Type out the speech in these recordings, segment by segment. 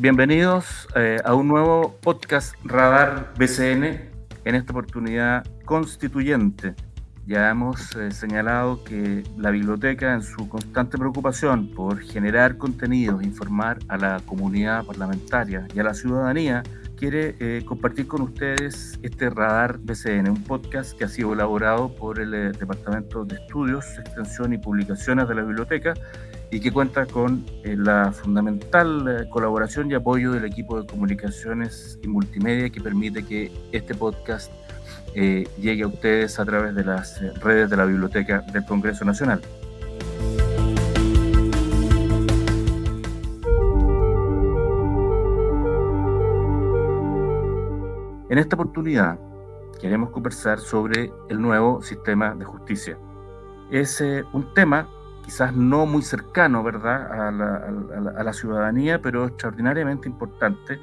Bienvenidos eh, a un nuevo podcast Radar BCN, en esta oportunidad constituyente. Ya hemos eh, señalado que la biblioteca, en su constante preocupación por generar contenidos, informar a la comunidad parlamentaria y a la ciudadanía, quiere eh, compartir con ustedes este Radar BCN, un podcast que ha sido elaborado por el Departamento de Estudios, Extensión y Publicaciones de la Biblioteca y que cuenta con eh, la fundamental colaboración y apoyo del equipo de comunicaciones y multimedia que permite que este podcast llegue a ustedes a través de las redes de la Biblioteca del Congreso Nacional. En esta oportunidad queremos conversar sobre el nuevo sistema de justicia. Es eh, un tema quizás no muy cercano, ¿verdad?, a la, ciudadanía, pero extraordinariamente importante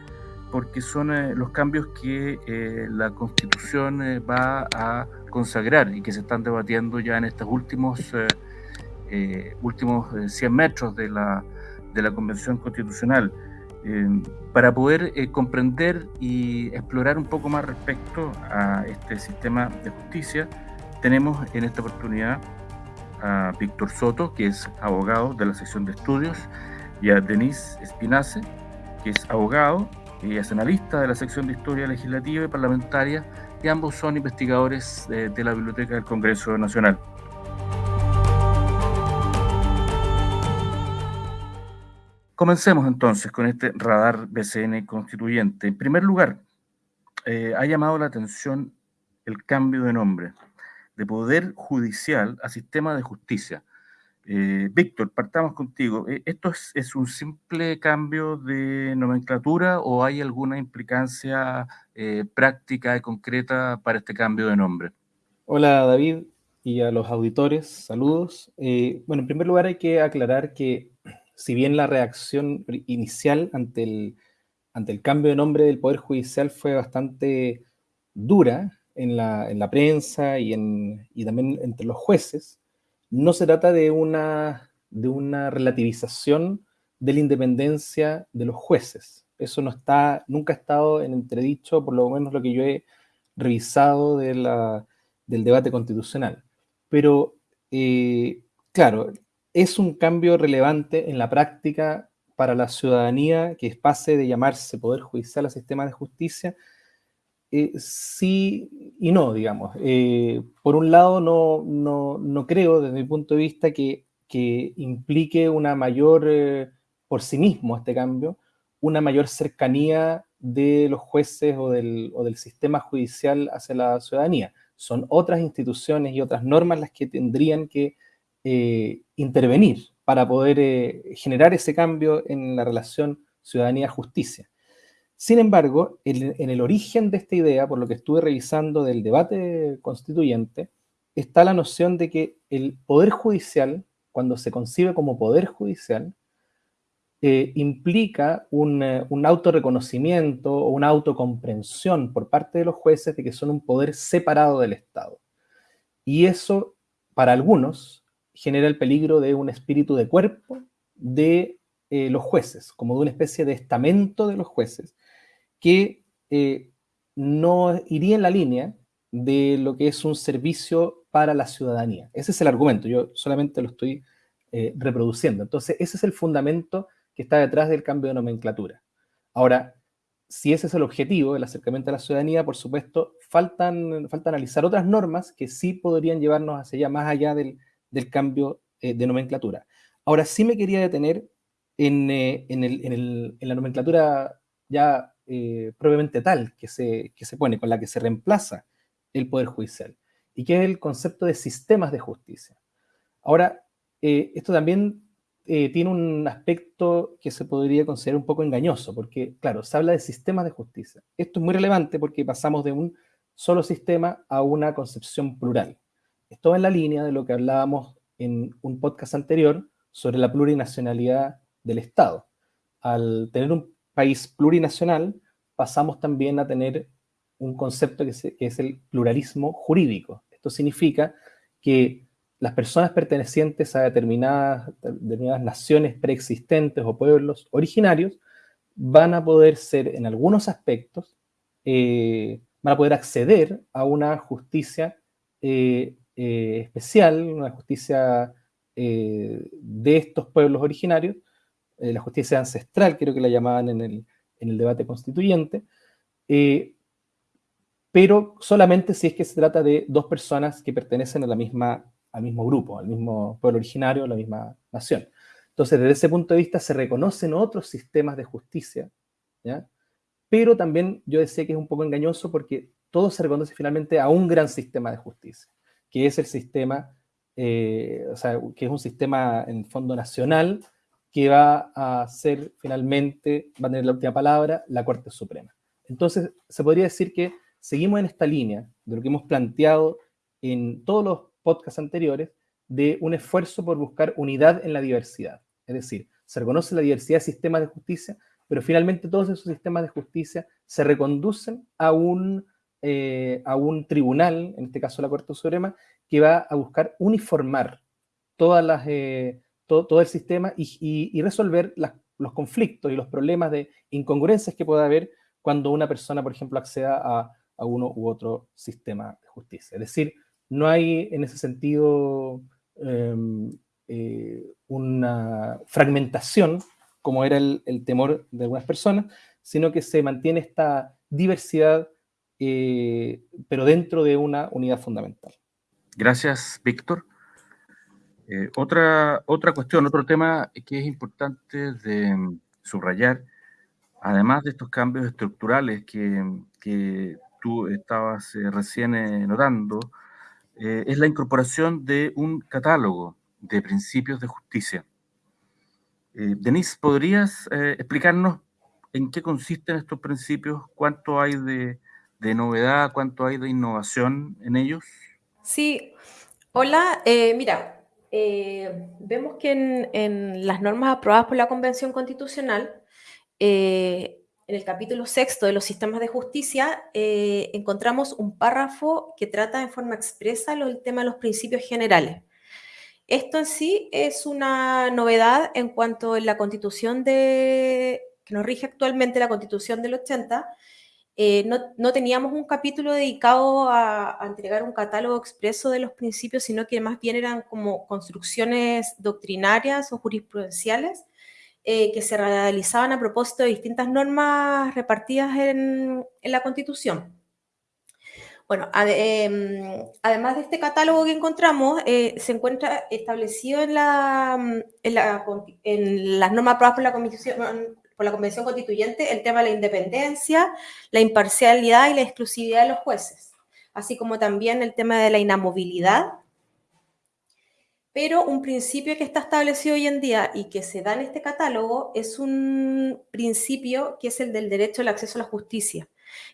porque son eh, los cambios que eh, la Constitución va a consagrar y que se están debatiendo ya en estos últimos, últimos 100 metros de la, de la Convención Constitucional. Eh, para poder eh, comprender y explorar un poco más respecto a este sistema de justicia, tenemos en esta oportunidad a Víctor Soto, que es abogado de la sección de estudios, y a Denise Espinace, que es abogado y es analista de la sección de historia legislativa y parlamentaria, y ambos son investigadores de la Biblioteca del Congreso Nacional. Comencemos entonces con este radar BCN constituyente. En primer lugar, eh, ha llamado la atención el cambio de nombre de Poder Judicial a Sistema de Justicia. Eh, Víctor, partamos contigo. Eh, ¿Esto es, un simple cambio de nomenclatura o hay alguna implicancia práctica y concreta para este cambio de nombre? Hola David y a los auditores, saludos. bueno, en primer lugar hay que aclarar que si bien la reacción inicial ante el, ante el cambio de nombre del Poder Judicial fue bastante dura en la, en la prensa y, en, y, también entre los jueces, no se trata de una, de una relativización de la independencia de los jueces. Eso no está, nunca ha estado en entredicho, por lo menos lo que yo he revisado de del debate constitucional. Pero, eh, claro, es un cambio relevante en la práctica para la ciudadanía que pase de llamarse Poder Judicial a Sistema de Justicia? Eh, sí y no, digamos. Eh, por un lado, no, no, creo, desde mi punto de vista, que, implique una mayor, eh, por sí mismo este cambio, una mayor cercanía de los jueces o del, o del sistema judicial hacia la ciudadanía. Son otras instituciones y otras normas las que tendrían que intervenir para poder generar ese cambio en la relación ciudadanía-justicia. Sin embargo, en, el origen de esta idea, por lo que estuve revisando del debate constituyente, está la noción de que el poder judicial, cuando se concibe como poder judicial, eh, implica un, un autorreconocimiento o una autocomprensión por parte de los jueces de que son un poder separado del Estado. Y eso, para algunos, genera el peligro de un espíritu de cuerpo de eh, los jueces, como de una especie de estamento de los jueces, que eh, no iría en la línea de lo que es un servicio para la ciudadanía. Ese es el argumento, yo solamente lo estoy eh, reproduciendo. Entonces, ese es el fundamento que está detrás del cambio de nomenclatura. Ahora, si ese es el objetivo, el acercamiento a la ciudadanía, por supuesto, faltan, falta analizar otras normas que sí podrían llevarnos hacia allá, más allá del, del cambio eh, de nomenclatura. Ahora sí me quería detener en, eh, la nomenclatura ya eh, propiamente tal que se, se pone, con la que se reemplaza el Poder Judicial, y que es el concepto de sistemas de justicia. Ahora, esto también tiene un aspecto que se podría considerar un poco engañoso, porque, claro, se habla de sistemas de justicia. Esto es muy relevante porque pasamos de un solo sistema a una concepción plural. Esto en la línea de lo que hablábamos en un podcast anterior sobre la plurinacionalidad del Estado. Al tener un país plurinacional, pasamos también a tener un concepto que, es el pluralismo jurídico. Esto significa que las personas pertenecientes a determinadas, naciones preexistentes o pueblos originarios van a poder ser, en algunos aspectos, eh, van a poder acceder a una justicia eh, eh, especial, una justicia de estos pueblos originarios, la justicia ancestral, creo que la llamaban en el, en el debate constituyente, pero solamente si es que se trata de dos personas que pertenecen a la misma, al mismo grupo, al mismo pueblo originario, a la misma nación. Entonces, desde ese punto de vista se reconocen otros sistemas de justicia, pero también yo decía que es un poco engañoso porque todo se reconoce finalmente a un gran sistema de justicia, que es el sistema, eh, o sea, que es un sistema en fondo nacional que va a ser finalmente, va a tener la última palabra, la Corte Suprema. Entonces, se podría decir que seguimos en esta línea de lo que hemos planteado en todos los podcasts anteriores, de un esfuerzo por buscar unidad en la diversidad. Es decir, se reconoce la diversidad de sistemas de justicia, pero finalmente todos esos sistemas de justicia se reconducen a un, eh, a un tribunal, en este caso la Corte Suprema, que va a buscar uniformar todas las, eh, todo, el sistema y, resolver los conflictos y los problemas de incongruencias que pueda haber cuando una persona, por ejemplo, acceda a, uno u otro sistema de justicia. Es decir, no hay en ese sentido em, eh, una fragmentación, como era el, temor de algunas personas, sino que se mantiene esta diversidad, eh, pero dentro de una unidad fundamental. Gracias, Víctor. Eh, otra, otra cuestión, otro tema que es importante de subrayar, además de estos cambios estructurales que, tú estabas recién notando, es la incorporación de un catálogo de principios de justicia. Eh, Denise, ¿podrías eh, explicarnos en qué consisten estos principios? ¿Cuánto hay de, novedad? ¿Cuánto hay de innovación en ellos? Sí, hola, eh, vemos que en, las normas aprobadas por la Convención Constitucional, en el capítulo sexto de los sistemas de justicia, encontramos un párrafo que trata en forma expresa el tema de los principios generales. Esto en sí es una novedad en cuanto a la constitución de, que nos rige actualmente la constitución del 80. Eh, no, teníamos un capítulo dedicado a, entregar un catálogo expreso de los principios, sino que más bien eran como construcciones doctrinarias o jurisprudenciales eh, que se realizaban a propósito de distintas normas repartidas en la Constitución. Bueno, em, además de este catálogo que encontramos, eh, se encuentra establecido en, la, las normas aprobadas por la, por la Convención Constituyente el tema de la independencia, la imparcialidad y la exclusividad de los jueces, así como también el tema de la inamovilidad. Pero un principio que está establecido hoy en día y que se da en este catálogo es un principio que es el del derecho al acceso a la justicia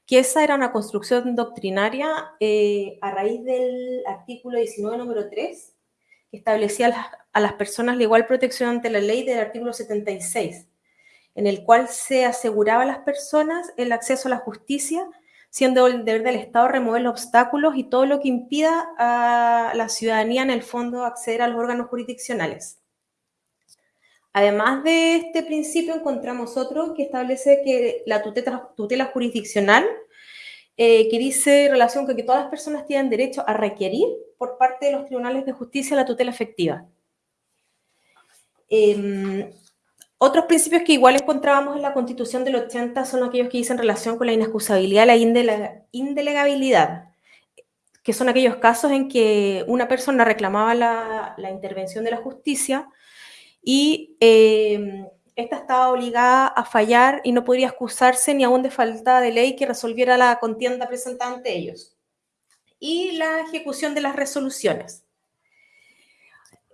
que esa era una construcción doctrinaria eh, a raíz del artículo 19, número 3, que establecía a las, personas la igual protección ante la ley del artículo 76, en el cual se aseguraba a las personas el acceso a la justicia, siendo el deber del Estado remover los obstáculos y todo lo que impida a la ciudadanía en el fondo acceder a los órganos jurisdiccionales. Además de este principio, encontramos otro que establece que la tutela, jurisdiccional, eh, que dice relación con que todas las personas tienen derecho a requerir por parte de los tribunales de justicia la tutela efectiva. Em, otros principios que igual encontrábamos en la Constitución del 80 son aquellos que dicen relación con la inexcusabilidad la indelegabilidad, que son aquellos casos en que una persona reclamaba la intervención de la justicia, y esta estaba obligada a fallar y no podría excusarse ni aún de falta de ley que resolviera la contienda presentada ante ellos. Y la ejecución de las resoluciones.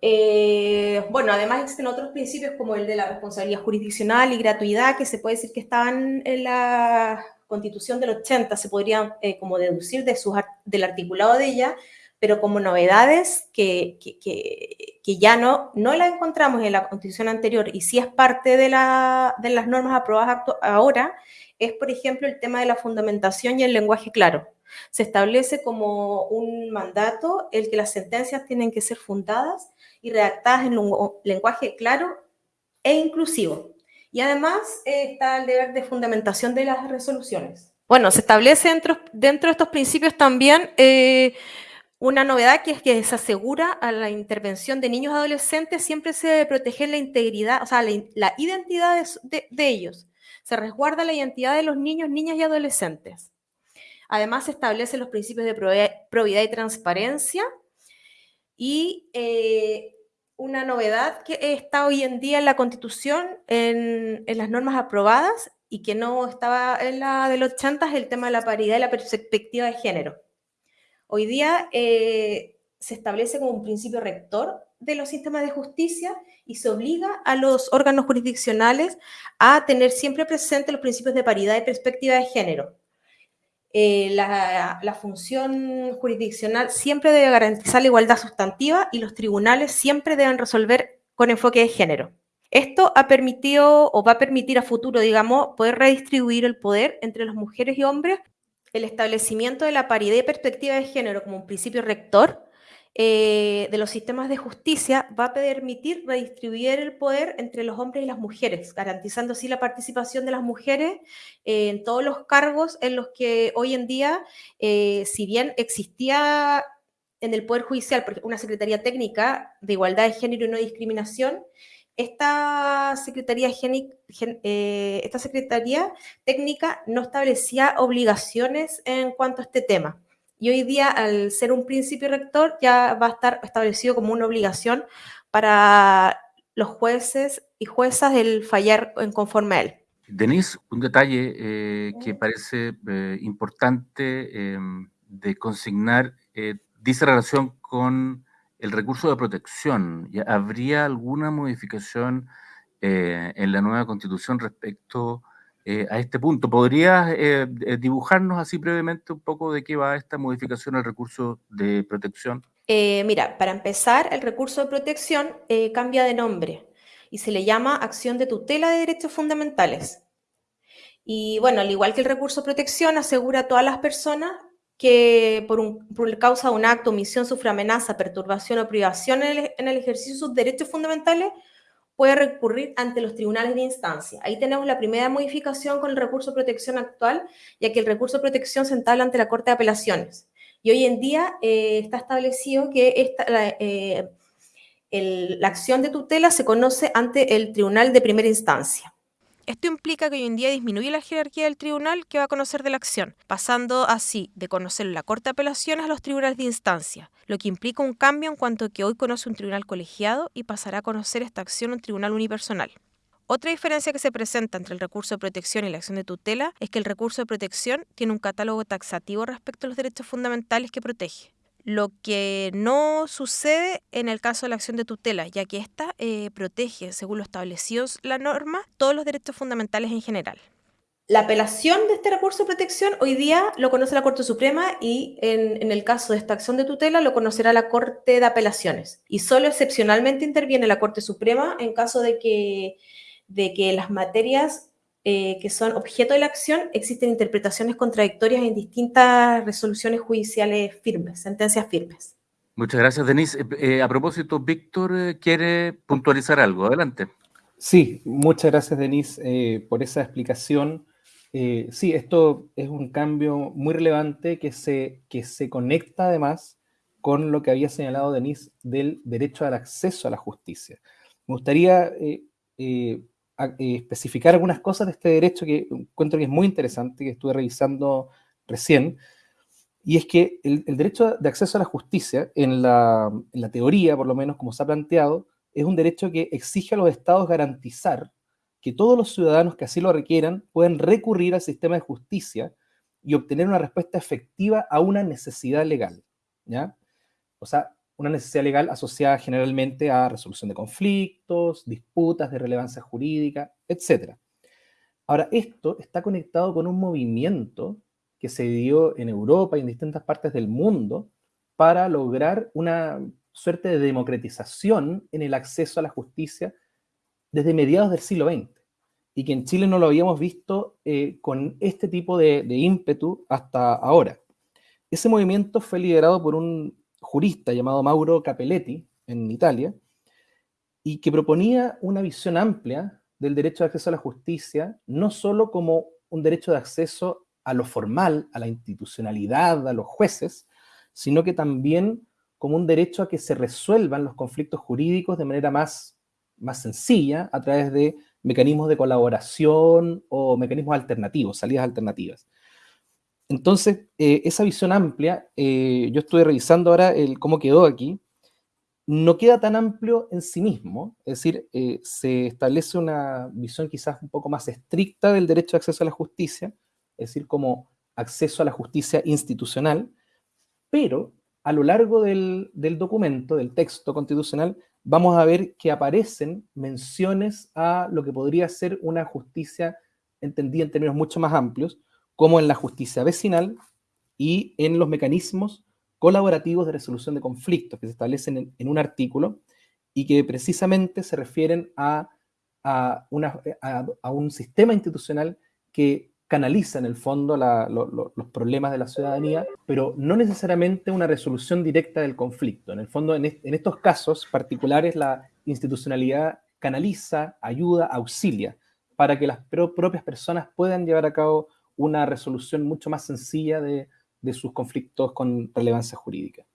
Eh, bueno, además existen otros principios como el de la responsabilidad jurisdiccional y gratuidad que se puede decir que estaban en la constitución del 80, se podrían eh, como deducir de del articulado de ella, pero como novedades que, que, ya no, no la encontramos en la constitución anterior y sí es parte de, la, de las normas aprobadas ahora, es por ejemplo el tema de la fundamentación y el lenguaje claro. Se establece como un mandato el que las sentencias tienen que ser fundadas y redactadas en un lenguaje claro e inclusivo. Y además eh, está el deber de fundamentación de las resoluciones. Bueno, se establece dentro, dentro de estos principios también eh, una novedad que es que se asegura a la intervención de niños y adolescentes, siempre se debe proteger la integridad, o sea, la, identidad de, ellos. Se resguarda la identidad de los niños, niñas y adolescentes. Además, se establecen los principios de probidad y transparencia. Y eh, una novedad que está hoy en día en la Constitución, en, las normas aprobadas y que no estaba en la de los 80, es el tema de la paridad y la perspectiva de género. Hoy día eh, se establece como un principio rector de los sistemas de justicia y se obliga a los órganos jurisdiccionales a tener siempre presente los principios de paridad y perspectiva de género. Eh, la, la, función jurisdiccional siempre debe garantizar la igualdad sustantiva y los tribunales siempre deben resolver con enfoque de género. Esto ha permitido o va a permitir a futuro, digamos, poder redistribuir el poder entre las mujeres y hombres el establecimiento de la paridad y perspectiva de género como un principio rector eh, de los sistemas de justicia va a permitir redistribuir el poder entre los hombres y las mujeres, garantizando así la participación de las mujeres eh, en todos los cargos en los que hoy en día, eh, si bien existía en el Poder Judicial una Secretaría Técnica de Igualdad de Género y No Discriminación, esta esta Secretaría Técnica no establecía obligaciones en cuanto a este tema. Y hoy día, al ser un principio rector, ya va a estar establecido como una obligación para los jueces y juezas el fallar en conforme a él. Denise, un detalle eh, que parece eh, importante em, de consignar dice relación con el recurso de protección, ¿habría alguna modificación eh, en la nueva constitución respecto eh, a este punto? ¿Podrías eh, dibujarnos así brevemente un poco de qué va esta modificación al recurso de protección? mira, para empezar, el recurso de protección cambia de nombre y se le llama acción de tutela de derechos fundamentales. Y bueno, al igual que el recurso de protección, asegura a todas las personas que por, un, por causa de un acto, omisión, sufre amenaza, perturbación o privación en el, en el, ejercicio de sus derechos fundamentales, puede recurrir ante los tribunales de instancia. Ahí tenemos la primera modificación con el recurso de protección actual, ya que el recurso de protección se entabla ante la Corte de Apelaciones. Y hoy en día eh, está establecido que esta, eh, la acción de tutela se conoce ante el tribunal de primera instancia. Esto implica que hoy en día disminuye la jerarquía del tribunal que va a conocer de la acción, pasando así de conocer la Corte de Apelaciones a los tribunales de instancia, lo que implica un cambio en cuanto a que hoy conoce un tribunal colegiado y pasará a conocer esta acción un tribunal unipersonal. Otra diferencia que se presenta entre el recurso de protección y la acción de tutela es que el recurso de protección tiene un catálogo taxativo respecto a los derechos fundamentales que protege lo que no sucede en el caso de la acción de tutela, ya que ésta eh, protege, según lo establecido la norma, todos los derechos fundamentales en general. La apelación de este recurso de protección hoy día lo conoce la Corte Suprema y en, en, el caso de esta acción de tutela lo conocerá la Corte de Apelaciones. Y solo excepcionalmente interviene la Corte Suprema en caso de que, de que las materias eh, que son objeto de la acción, existen interpretaciones contradictorias en distintas resoluciones judiciales firmes, sentencias firmes. Muchas gracias, Denise. Eh, eh, a propósito, Víctor quiere puntualizar algo. Adelante. Sí, muchas gracias, Denise, por esa explicación. sí, esto es un cambio muy relevante que se, que se conecta además con lo que había señalado Denise del derecho al acceso a la justicia. Me gustaría eh, especificar algunas cosas de este derecho que encuentro que es muy interesante, que estuve revisando recién, y es que el, derecho de acceso a la justicia, en la, en la, teoría, por lo menos como se ha planteado, es un derecho que exige a los estados garantizar que todos los ciudadanos que así lo requieran pueden recurrir al sistema de justicia y obtener una respuesta efectiva a una necesidad legal. ¿ya? O sea, una necesidad legal asociada generalmente a resolución de conflictos, disputas de relevancia jurídica, etc. Ahora, esto está conectado con un movimiento que se dio en Europa y en distintas partes del mundo para lograr una suerte de democratización en el acceso a la justicia desde mediados del siglo XX y que en Chile no lo habíamos visto eh, con este tipo de, de ímpetu hasta ahora. Ese movimiento fue liderado por un jurista llamado Mauro Capelletti en Italia, y que proponía una visión amplia del derecho de acceso a la justicia no solo como un derecho de acceso a lo formal, a la institucionalidad, a los jueces, sino que también como un derecho a que se resuelvan los conflictos jurídicos de manera más, más sencilla a través de mecanismos de colaboración o mecanismos alternativos, salidas alternativas. Entonces, eh, esa visión amplia, eh, yo estuve revisando ahora el, cómo quedó aquí, no queda tan amplio en sí mismo, es decir, eh, se establece una visión quizás un poco más estricta del derecho de acceso a la justicia, es decir, como acceso a la justicia institucional, pero a lo largo del, documento, del texto constitucional, vamos a ver que aparecen menciones a lo que podría ser una justicia entendida en términos mucho más amplios, como en la justicia vecinal y en los mecanismos colaborativos de resolución de conflictos que se establecen en, un artículo y que precisamente se refieren a, a un sistema institucional que canaliza en el fondo los problemas de la ciudadanía, pero no necesariamente una resolución directa del conflicto. En el fondo, en, estos casos particulares, la institucionalidad canaliza, ayuda, auxilia, para que las propias personas puedan llevar a cabo una resolución mucho más sencilla de, sus conflictos con relevancia jurídica.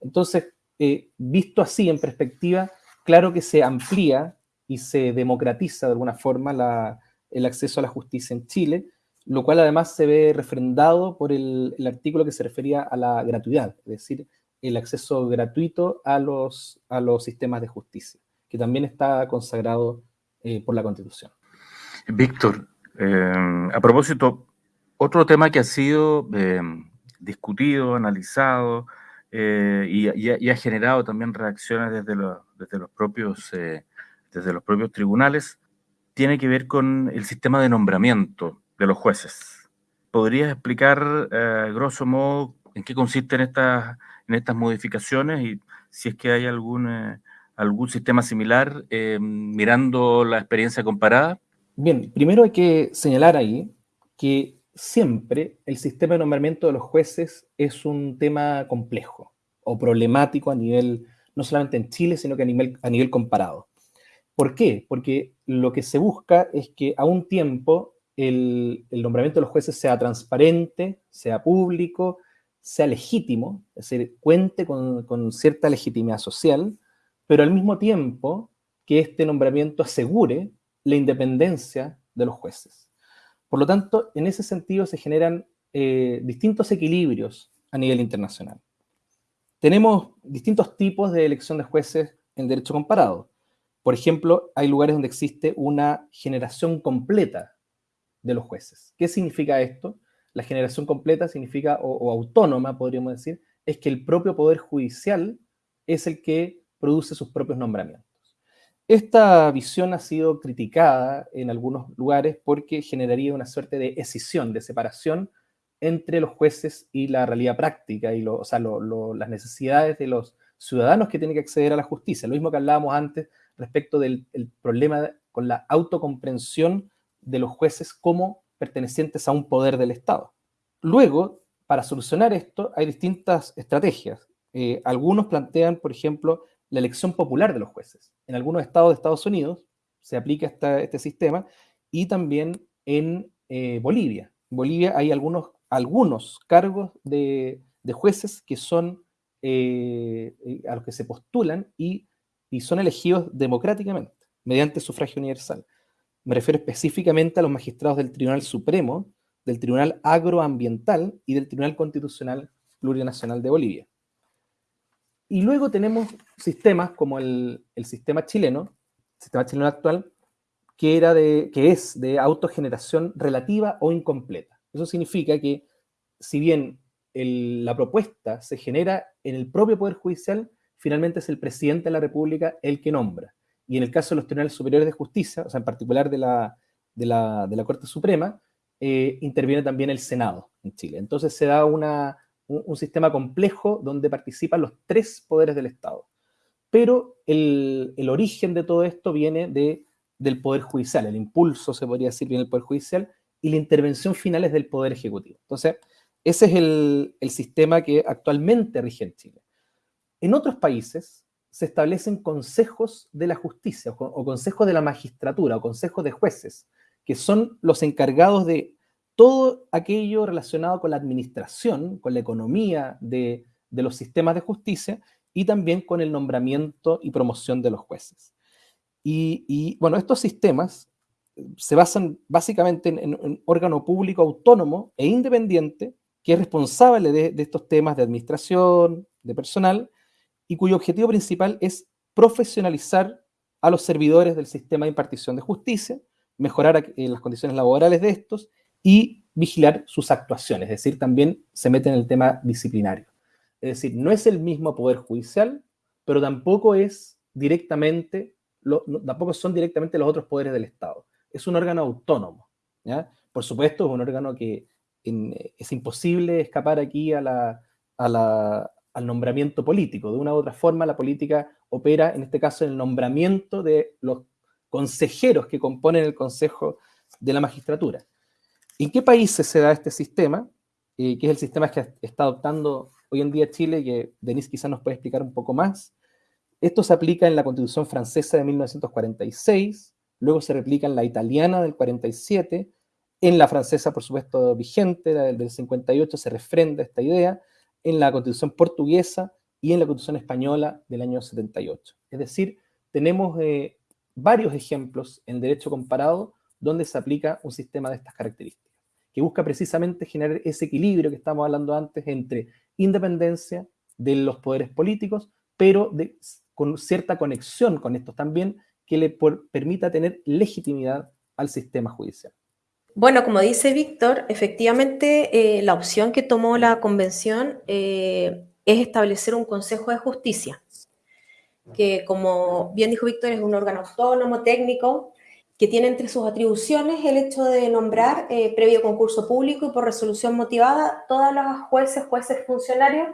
Entonces, eh, visto así en perspectiva, claro que se amplía y se democratiza de alguna forma el acceso a la justicia en Chile, lo cual además se ve refrendado por el, artículo que se refería a la gratuidad, es decir, el acceso gratuito a los, a los sistemas de justicia, que también está consagrado eh, por la Constitución. Víctor, eh, a propósito, otro tema que ha sido eh, discutido, analizado y, ha generado también reacciones desde, desde, los propios, desde los propios tribunales tiene que ver con el sistema de nombramiento de los jueces. ¿Podrías explicar, eh, grosso modo, en qué consisten estas, en estas modificaciones y si es que hay algún, eh, algún sistema similar eh, mirando la experiencia comparada? Bien, primero hay que señalar ahí que siempre el sistema de nombramiento de los jueces es un tema complejo o problemático a nivel, no solamente en Chile, sino que a nivel, a nivel comparado. ¿Por qué? Porque lo que se busca es que a un tiempo el, nombramiento de los jueces sea transparente, sea público, sea legítimo, es decir, cuente con, cierta legitimidad social, pero al mismo tiempo que este nombramiento asegure la independencia de los jueces. Por lo tanto, en ese sentido se generan eh, distintos equilibrios a nivel internacional. Tenemos distintos tipos de elección de jueces en derecho comparado. Por ejemplo, hay lugares donde existe una generación completa de los jueces. ¿Qué significa esto? La generación completa significa, o, autónoma, podríamos decir, es que el propio Poder Judicial es el que produce sus propios nombramientos. Esta visión ha sido criticada en algunos lugares porque generaría una suerte de escisión, de separación entre los jueces y la realidad práctica y las necesidades de los ciudadanos que tienen que acceder a la justicia. Lo mismo que hablábamos antes respecto del problema con la autocomprensión de los jueces como pertenecientes a un poder del Estado. Luego, para solucionar esto, hay distintas estrategias. Eh, algunos plantean, por ejemplo, la elección popular de los jueces. En algunos estados de Estados Unidos se aplica este sistema y también en eh, Bolivia. En Bolivia hay algunos, algunos cargos de, jueces que son eh, a los que se postulan y, y son elegidos democráticamente, mediante sufragio universal. Me refiero específicamente a los magistrados del Tribunal Supremo, del Tribunal Agroambiental y del Tribunal Constitucional Plurinacional de Bolivia. Y luego tenemos sistemas como el, sistema chileno, el sistema chileno actual, que, era de, que es de autogeneración relativa o incompleta. Eso significa que si bien la propuesta se genera en el propio Poder Judicial, finalmente es el presidente de la República el que nombra y en el caso de los tribunales superiores de justicia, o sea, en particular de la, de la, de la Corte Suprema, eh, interviene también el Senado en Chile. Entonces se da una, un, sistema complejo donde participan los tres poderes del Estado. Pero el, origen de todo esto viene de, del Poder Judicial, el impulso, se podría decir, viene del Poder Judicial, y la intervención final es del Poder Ejecutivo. Entonces, ese es el, el sistema que actualmente rige en Chile. En otros países, se establecen consejos de la justicia o, consejos de la magistratura o consejos de jueces, que son los encargados de todo aquello relacionado con la administración, con la economía de, los sistemas de justicia y también con el nombramiento y promoción de los jueces. Y, bueno, estos sistemas se basan básicamente en, un órgano público autónomo e independiente que es responsable de, de estos temas de administración, de personal, y cuyo objetivo principal es profesionalizar a los servidores del sistema de impartición de justicia, mejorar eh, las condiciones laborales de estos y vigilar sus actuaciones, es decir, también se mete en el tema disciplinario. Es decir, no es el mismo poder judicial, pero tampoco es directamente, tampoco son directamente los otros poderes del Estado. Es un órgano autónomo. Por supuesto, es un órgano que es imposible escapar aquí a la, al nombramiento político. De una u otra forma, la política opera, en este caso, en el nombramiento de los consejeros que componen el Consejo de la Magistratura. ¿En qué países se da este sistema? Eh, que es el sistema que está adoptando hoy en día Chile, que Denise quizás nos puede explicar un poco más. Esto se aplica en la Constitución francesa de 1946, luego se replica en la italiana del 47, en la francesa, por supuesto, vigente, la del 58, se refrenda esta idea, en la Constitución portuguesa y en la Constitución española del año 78. Es decir, tenemos eh, varios ejemplos en derecho comparado donde se aplica un sistema de estas características, que busca precisamente generar ese equilibrio que estamos hablando antes entre independencia de los poderes políticos, pero con cierta conexión con estos también, que le permita tener legitimidad al sistema judicial. Bueno, como dice Víctor, efectivamente eh, la opción que tomó la convención eh, es establecer un Consejo de Justicia, que como bien dijo Víctor es un órgano autónomo, técnico, que tiene entre sus atribuciones el hecho de nombrar, eh, previo concurso público y por resolución motivada, todas las jueces, jueces funcionarios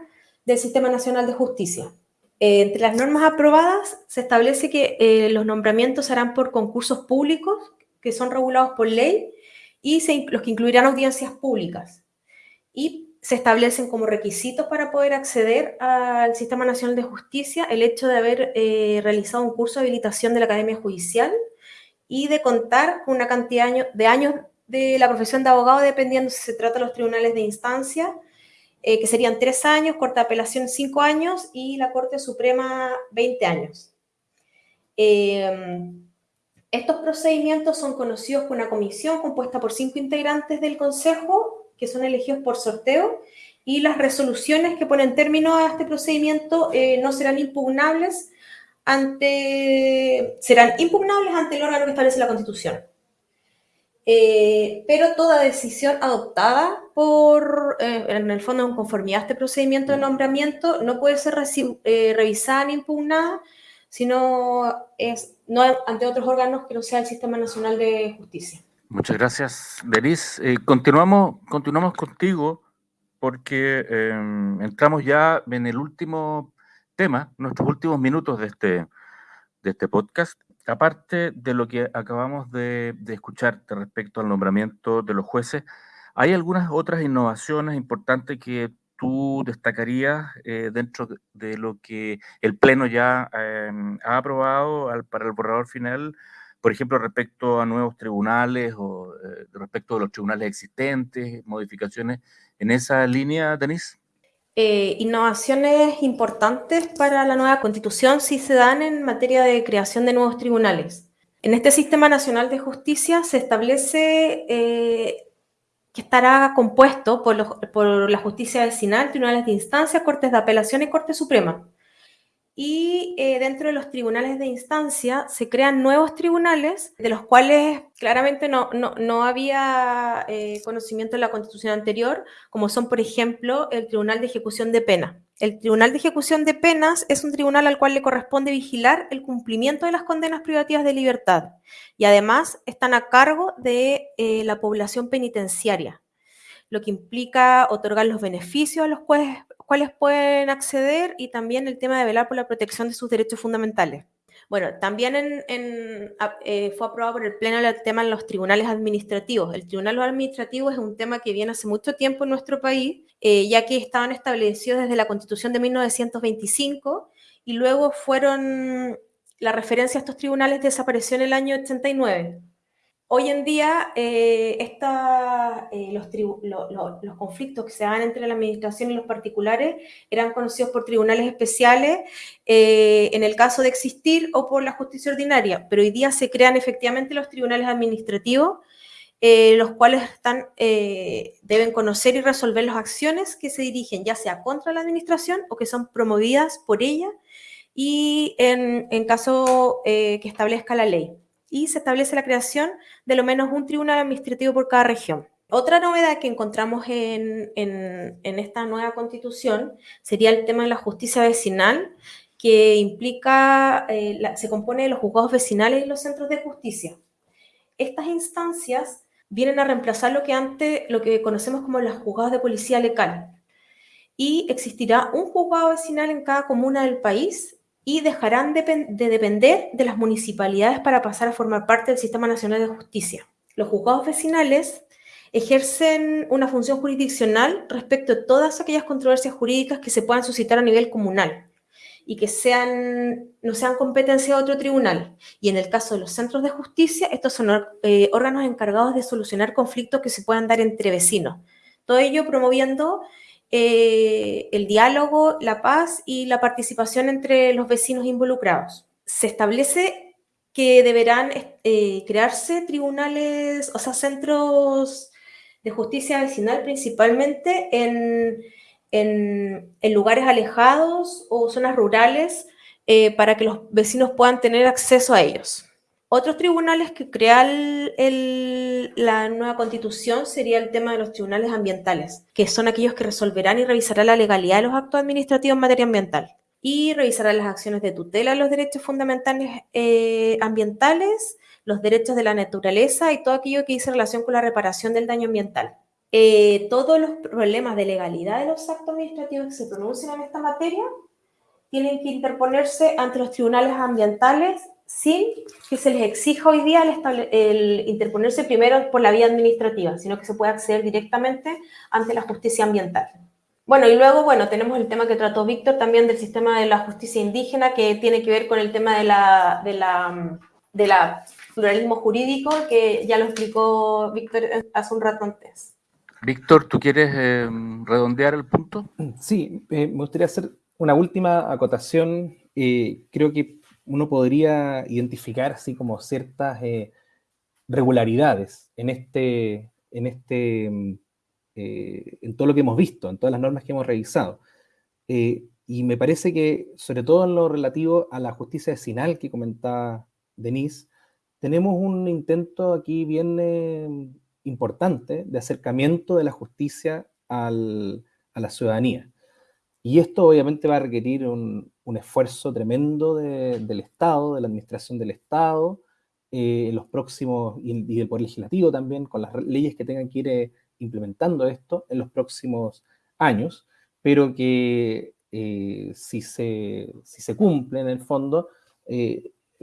del Sistema Nacional de Justicia. Eh, entre las normas aprobadas se establece que eh, los nombramientos serán por concursos públicos que son regulados por ley y los que incluirán audiencias públicas. Y se establecen como requisitos para poder acceder al Sistema Nacional de Justicia el hecho de haber realizado un curso de habilitación de la Academia Judicial, y de contar con una cantidad de años de la profesión de abogado, dependiendo si se trata de los tribunales de instancia, eh, que serían tres años, Corte de Apelación cinco años y la Corte Suprema 20 años. Em, estos procedimientos son conocidos por una comisión compuesta por cinco integrantes del Consejo, que son elegidos por sorteo, y las resoluciones que ponen término a este procedimiento eh, no serán impugnables ante, serán impugnables ante el órgano que establece la Constitución. Eh, pero toda decisión adoptada por, eh, en el fondo, en conformidad a este procedimiento de nombramiento, no puede ser eh, revisada ni impugnada, sino es, no ante otros órganos que no sea el Sistema Nacional de Justicia. Muchas gracias, Denise. continuamos, continuamos contigo porque entramos ya en el último tema, nuestros últimos minutos de este, de este podcast, aparte de lo que acabamos de, de escuchar respecto al nombramiento de los jueces, ¿hay algunas otras innovaciones importantes que tú destacarías eh, dentro de lo que el Pleno ya em, ha aprobado para el borrador final? Por ejemplo, respecto a nuevos tribunales o eh, respecto de los tribunales existentes, modificaciones en esa línea, Denise. Eh, innovaciones importantes para la nueva constitución sí se dan en materia de creación de nuevos tribunales. En este Sistema Nacional de Justicia se establece eh, que estará compuesto por, por, la justicia vecinal, tribunales de instancia, cortes de apelación y Corte Suprema y eh, dentro de los tribunales de instancia se crean nuevos tribunales de los cuales claramente no, no, había eh, conocimiento en la constitución anterior, como son, por ejemplo, el Tribunal de Ejecución de Pena. El Tribunal de Ejecución de Penas es un tribunal al cual le corresponde vigilar el cumplimiento de las condenas privativas de libertad y además están a cargo de eh, la población penitenciaria lo que implica otorgar los beneficios a los cuales, pueden acceder y también el tema de velar por la protección de sus derechos fundamentales. Bueno, también eh, fue aprobado por el Pleno el tema en los tribunales administrativos. El tribunal administrativo es un tema que viene hace mucho tiempo en nuestro país, eh, ya que estaban establecidos desde la Constitución de 1925 y luego fueron, la referencia a estos tribunales desapareció en el año 89. Hoy en día, eh, eh, los, los, conflictos que se dan entre la administración y los particulares eran conocidos por tribunales especiales eh, en el caso de existir o por la justicia ordinaria, pero hoy día se crean efectivamente los tribunales administrativos, los cuales están, deben conocer y resolver las acciones que se dirigen ya sea contra la administración o que son promovidas por ella y en, en caso que establezca la ley y se establece la creación de lo menos un tribunal administrativo por cada región. Otra novedad que encontramos en, esta nueva constitución sería el tema de la justicia vecinal, que implica, eh, se compone de los juzgados vecinales y los centros de justicia. Estas instancias vienen a reemplazar lo que antes, lo que conocemos como los juzgados de policía local. Y existirá un juzgado vecinal en cada comuna del país y dejarán de, depender de las municipalidades para pasar a formar parte del Sistema Nacional de Justicia. Los juzgados vecinales ejercen una función jurisdiccional respecto a todas aquellas controversias jurídicas que se puedan suscitar a nivel comunal y que sean, no sean competencia de otro tribunal. Y en el caso de los centros de justicia, estos son eh, órganos encargados de solucionar conflictos que se puedan dar entre vecinos. Todo ello promoviendo eh, el diálogo, la paz y la participación entre los vecinos involucrados. Se establece que deberán eh, crearse tribunales, o sea, centros de justicia vecinal principalmente en, lugares alejados o zonas rurales eh, para que los vecinos puedan tener acceso a ellos. Otros tribunales que crea la nueva constitución sería el tema de los tribunales ambientales, que son aquellos que resolverán y revisarán la legalidad de los actos administrativos en materia ambiental y revisarán las acciones de tutela de los derechos fundamentales eh, ambientales, los derechos de la naturaleza y todo aquello que dice relación con la reparación del daño ambiental. Eh, todos los problemas de legalidad de los actos administrativos que se pronuncian en esta materia tienen que interponerse ante los tribunales ambientales sin que se les exija hoy día el, interponerse primero por la vía administrativa, sino que se puede acceder directamente ante la justicia ambiental. Bueno, y luego, bueno, tenemos el tema que trató Víctor también del sistema de la justicia indígena, que tiene que ver con el tema de la, de la, de la pluralismo jurídico, que ya lo explicó Víctor hace un rato antes. Víctor, ¿tú quieres eh, redondear el punto? Sí, eh, me gustaría hacer una última acotación. Eh, creo que uno podría identificar así como ciertas eh, regularidades en este, en este, mm, eh, en todo lo que hemos visto, en todas las normas que hemos revisado. Eh, y me parece que, sobre todo en lo relativo a la justicia vecinal que comentaba Denise, tenemos un intento aquí bien importante de acercamiento de la justicia a la ciudadanía. Y esto obviamente va a requerir un, esfuerzo tremendo del Estado, de la administración del Estado, eh, los próximos, y, del Poder Legislativo también, con las leyes que tengan que ir eh, implementando esto en los próximos años, pero que eh, si, se, si se cumple en el fondo,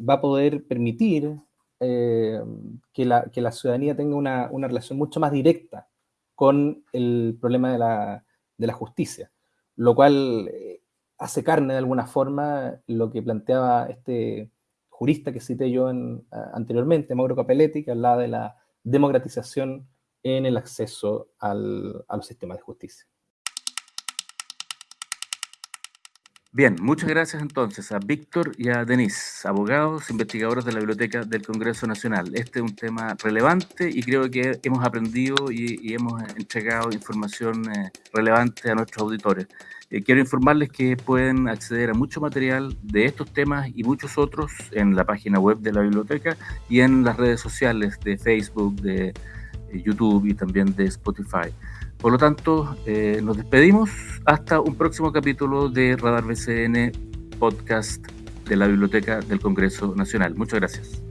va a poder permitir que la, que, la, ciudadanía tenga una, una, relación mucho más directa con el problema de la, de la justicia lo cual hace carne de alguna forma lo que planteaba este jurista que cité yo anteriormente, Mauro Capelletti, que hablaba de la democratización en el acceso al, a los sistemas de justicia. Bien, muchas gracias entonces a Víctor y a Denise, abogados, investigadores de la Biblioteca del Congreso Nacional. Este es un tema relevante y creo que hemos aprendido y, hemos entregado información eh, relevante a nuestros auditores. Eh, quiero informarles que pueden acceder a mucho material de estos temas y muchos otros en la página web de la biblioteca y en las redes sociales de Facebook, de eh, YouTube y también de Spotify. Por lo tanto, eh, nos despedimos hasta un próximo capítulo de Radar BCN Podcast de la Biblioteca del Congreso Nacional. Muchas gracias.